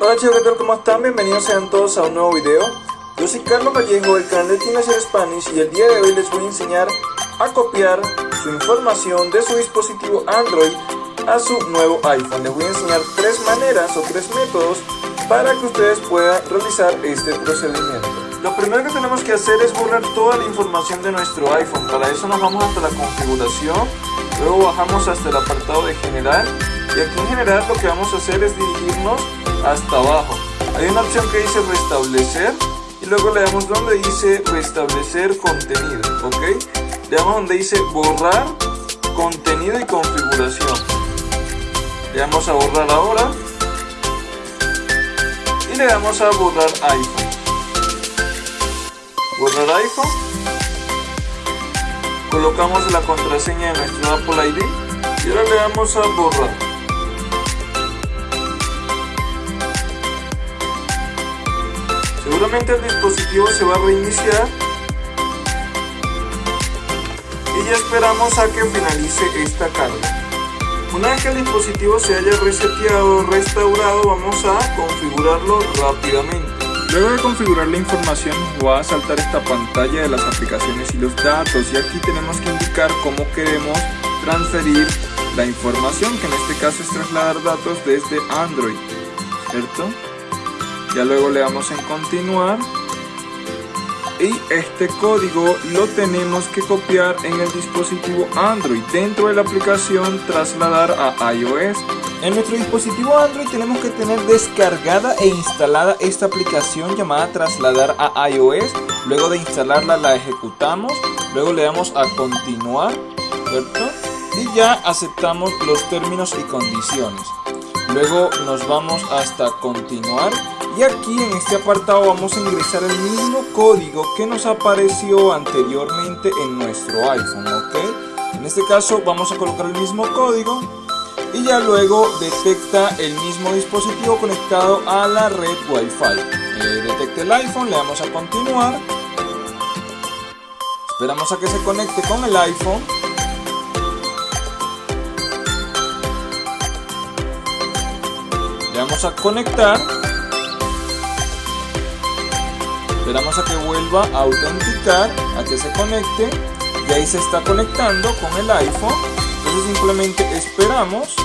Hola chicos, ¿qué tal? ¿Cómo están? Bienvenidos sean todos a un nuevo video. Yo soy Carlos Vallejo del canal de Teenager Spanish y el día de hoy les voy a enseñar a copiar su información de su dispositivo Android a su nuevo iPhone. Les voy a enseñar tres maneras o tres métodos para que ustedes puedan realizar este procedimiento. Lo primero que tenemos que hacer es borrar toda la información de nuestro iPhone. Para eso nos vamos hasta la configuración, luego bajamos hasta el apartado de general y aquí en general lo que vamos a hacer es dirigirnos hasta abajo. Hay una opción que dice restablecer y luego le damos donde dice restablecer contenido, ¿ok? Le damos donde dice borrar contenido y configuración. Le damos a borrar ahora y le damos a borrar iPhone. Borrar iPhone. Colocamos la contraseña de nuestro Apple ID y ahora le damos a borrar. Seguramente el dispositivo se va a reiniciar y ya esperamos a que finalice esta carga. Una vez que el dispositivo se haya reseteado restaurado vamos a configurarlo rápidamente. Luego de configurar la información va a saltar esta pantalla de las aplicaciones y los datos y aquí tenemos que indicar cómo queremos transferir la información que en este caso es trasladar datos desde Android, ¿cierto? Ya luego le damos en continuar. Y este código lo tenemos que copiar en el dispositivo Android. Dentro de la aplicación trasladar a iOS. En nuestro dispositivo Android tenemos que tener descargada e instalada esta aplicación llamada trasladar a iOS. Luego de instalarla la ejecutamos. Luego le damos a continuar ¿cierto? y ya aceptamos los términos y condiciones. Luego nos vamos hasta continuar y aquí en este apartado vamos a ingresar el mismo código que nos apareció anteriormente en nuestro iPhone, ¿ok? En este caso vamos a colocar el mismo código y ya luego detecta el mismo dispositivo conectado a la red Wi-Fi. Eh, detecta el iPhone, le damos a continuar. Esperamos a que se conecte con el iPhone. Le damos a conectar Esperamos a que vuelva a autenticar, a que se conecte y ahí se está conectando con el iPhone. Entonces simplemente esperamos.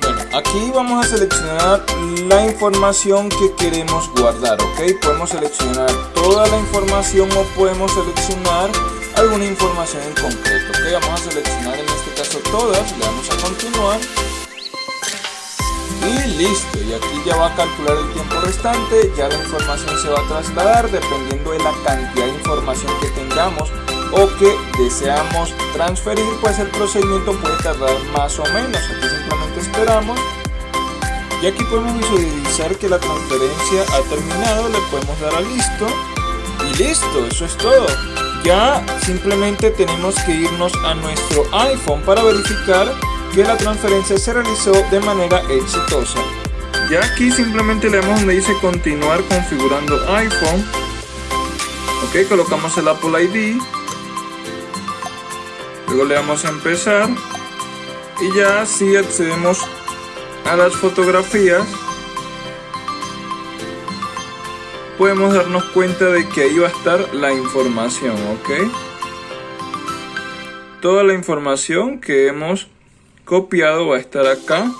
Bueno, aquí vamos a seleccionar la información que queremos guardar, ¿ok? Podemos seleccionar toda la información o podemos seleccionar alguna información en concreto, ¿ok? Vamos a seleccionar en este caso todas, le damos a continuar y listo y aquí ya va a calcular el tiempo restante ya la información se va a trasladar dependiendo de la cantidad de información que tengamos o que deseamos transferir pues el procedimiento puede tardar más o menos aquí simplemente esperamos. Y aquí podemos visualizar que la transferencia ha terminado le podemos dar a listo. Y listo eso es todo. Ya simplemente tenemos que irnos a nuestro iPhone para verificar que la transferencia se realizó de manera exitosa. Ya aquí simplemente le damos donde dice continuar configurando iPhone. Ok, colocamos el Apple ID. Luego le damos a empezar. Y ya si accedemos a las fotografías, podemos darnos cuenta de que ahí va a estar la información, ¿ok? Toda la información que hemos copiado va a estar acá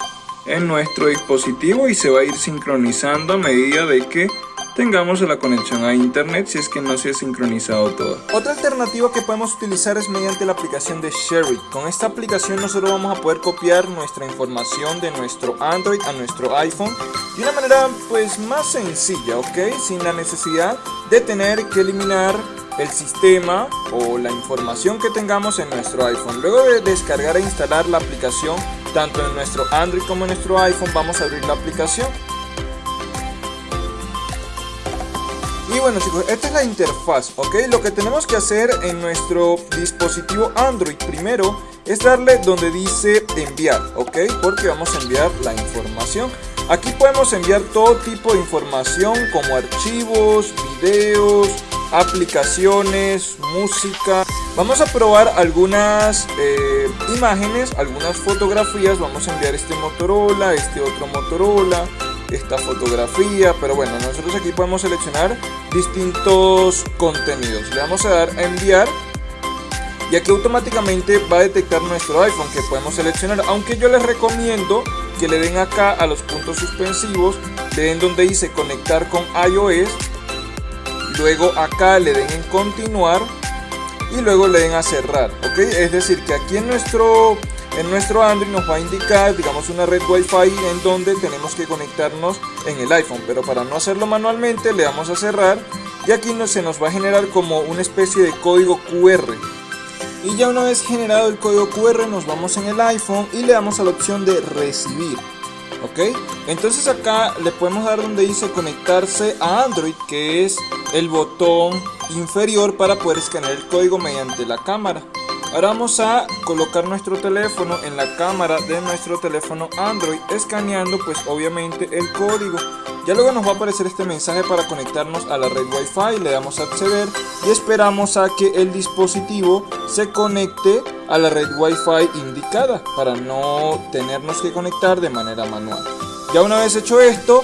en nuestro dispositivo y se va a ir sincronizando a medida de que tengamos la conexión a internet si es que no se ha sincronizado todo. Otra alternativa que podemos utilizar es mediante la aplicación de Sherry. Con esta aplicación nosotros vamos a poder copiar nuestra información de nuestro Android a nuestro iPhone de una manera pues más sencilla, ¿ok? Sin la necesidad de tener que eliminar el sistema o la información que tengamos en nuestro iPhone. Luego de descargar e instalar la aplicación, tanto en nuestro Android como en nuestro iPhone, vamos a abrir la aplicación. Y bueno chicos, esta es la interfaz, ¿ok? Lo que tenemos que hacer en nuestro dispositivo Android primero es darle donde dice enviar, ¿ok? Porque vamos a enviar la información. Aquí podemos enviar todo tipo de información como archivos, videos, aplicaciones, música. Vamos a probar algunas eh, imágenes, algunas fotografías. Vamos a enviar este Motorola, este otro Motorola, esta fotografía, pero bueno, nosotros aquí podemos seleccionar distintos contenidos. Le vamos a dar a enviar y aquí automáticamente va a detectar nuestro iPhone que podemos seleccionar, aunque yo les recomiendo que le den acá a los puntos suspensivos, le den donde dice conectar con iOS, luego acá le den en continuar y luego le den a cerrar, ¿ok? Es decir, que aquí en nuestro, en nuestro Android nos va a indicar, digamos, una red Wi-Fi en donde tenemos que conectarnos en el iPhone, pero para no hacerlo manualmente le damos a cerrar y aquí no, se nos va a generar como una especie de código QR. Y ya una vez generado el código QR nos vamos en el iPhone y le damos a la opción de recibir. ¿Ok? Entonces acá le podemos dar donde dice conectarse a Android, que es el botón inferior para poder escanear el código mediante la cámara. Ahora vamos a colocar nuestro teléfono en la cámara de nuestro teléfono Android escaneando pues obviamente el código. Ya luego nos va a aparecer este mensaje para conectarnos a la red Wi-Fi, le damos a acceder y esperamos a que el dispositivo se conecte a la red Wi-Fi indicada para no tenernos que conectar de manera manual. Ya una vez hecho esto,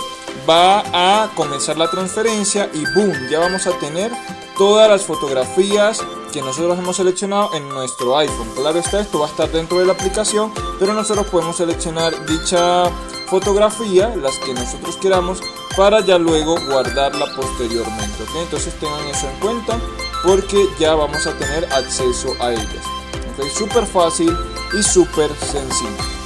va a comenzar la transferencia y boom, ya vamos a tener todas las fotografías que nosotros hemos seleccionado en nuestro iPhone. Claro está, esto va a estar dentro de la aplicación, pero nosotros podemos seleccionar dicha fotografía, las que nosotros queramos, para ya luego guardarla posteriormente. Entonces tengan eso en cuenta porque ya vamos a tener acceso a ellas. ¿Okay? Súper fácil y súper sencillo.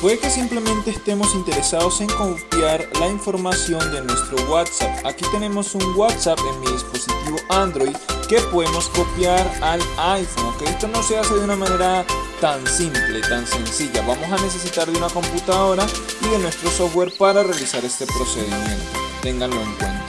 Puede que simplemente estemos interesados en copiar la información de nuestro WhatsApp. Aquí tenemos un WhatsApp en mi dispositivo Android que podemos copiar al iPhone. ¿ok? Esto no se hace de una manera tan simple, tan sencilla. Vamos a necesitar de una computadora y de nuestro software para realizar este procedimiento. Ténganlo en cuenta.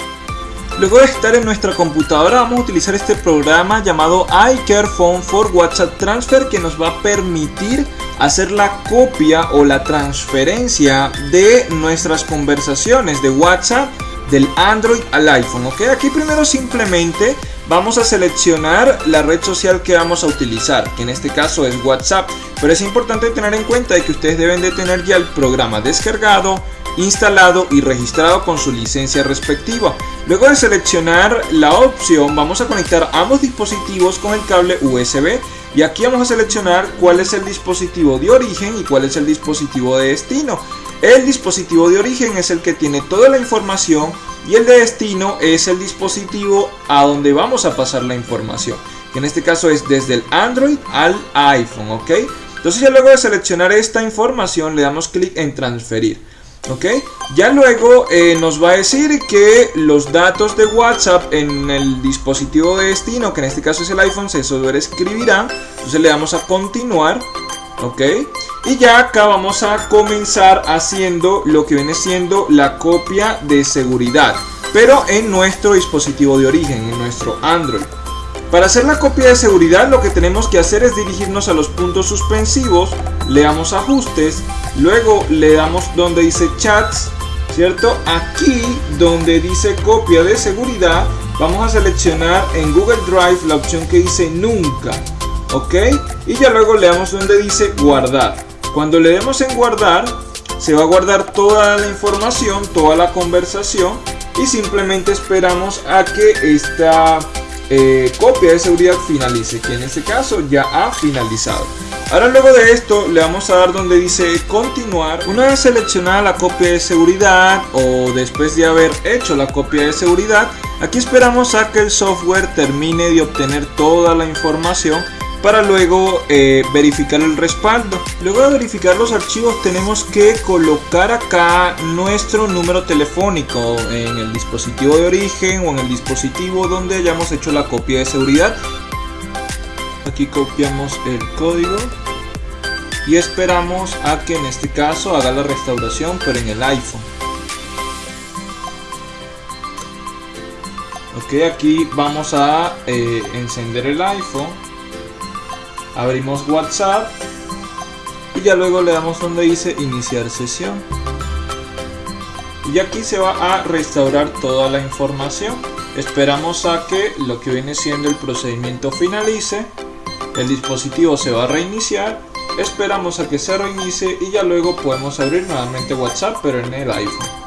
Luego de estar en nuestra computadora vamos a utilizar este programa llamado iCareFone for WhatsApp Transfer que nos va a permitir hacer la copia o la transferencia de nuestras conversaciones de WhatsApp del Android al iPhone. ¿ok? Aquí primero simplemente vamos a seleccionar la red social que vamos a utilizar, que en este caso es WhatsApp. Pero es importante tener en cuenta que ustedes deben de tener ya el programa descargado, instalado y registrado con su licencia respectiva. Luego de seleccionar la opción vamos a conectar ambos dispositivos con el cable USB y aquí vamos a seleccionar cuál es el dispositivo de origen y cuál es el dispositivo de destino. El dispositivo de origen es el que tiene toda la información y el de destino es el dispositivo a donde vamos a pasar la información. Que en este caso es desde el Android al iPhone, ¿ok? Entonces ya luego de seleccionar esta información le damos clic en transferir. ¿Ok? Ya luego eh, nos va a decir que los datos de WhatsApp en el dispositivo de destino, que en este caso es el iPhone, se sobreescribirán. Entonces le damos a continuar, ¿ok? Y ya acá vamos a comenzar haciendo lo que viene siendo la copia de seguridad, pero en nuestro dispositivo de origen, en nuestro Android. Para hacer la copia de seguridad lo que tenemos que hacer es dirigirnos a los puntos suspensivos, le damos ajustes, luego le damos donde dice chats, ¿cierto? Aquí donde dice copia de seguridad, vamos a seleccionar en Google Drive la opción que dice nunca, ¿ok? Y ya luego le damos donde dice guardar. Cuando le demos en guardar, se va a guardar toda la información, toda la conversación y simplemente esperamos a que esta eh, copia de seguridad finalice, que en este caso ya ha finalizado. Ahora luego de esto le vamos a dar donde dice continuar. Una vez seleccionada la copia de seguridad o después de haber hecho la copia de seguridad, aquí esperamos a que el software termine de obtener toda la información para luego eh, verificar el respaldo. Luego de verificar los archivos tenemos que colocar acá nuestro número telefónico en el dispositivo de origen o en el dispositivo donde hayamos hecho la copia de seguridad. Aquí copiamos el código y esperamos a que en este caso haga la restauración pero en el iPhone. Ok, aquí vamos a eh, encender el iPhone. Abrimos WhatsApp y ya luego le damos donde dice iniciar sesión. Y aquí se va a restaurar toda la información. Esperamos a que lo que viene siendo el procedimiento finalice el dispositivo se va a reiniciar. Esperamos a que se reinicie y ya luego podemos abrir nuevamente WhatsApp pero en el iPhone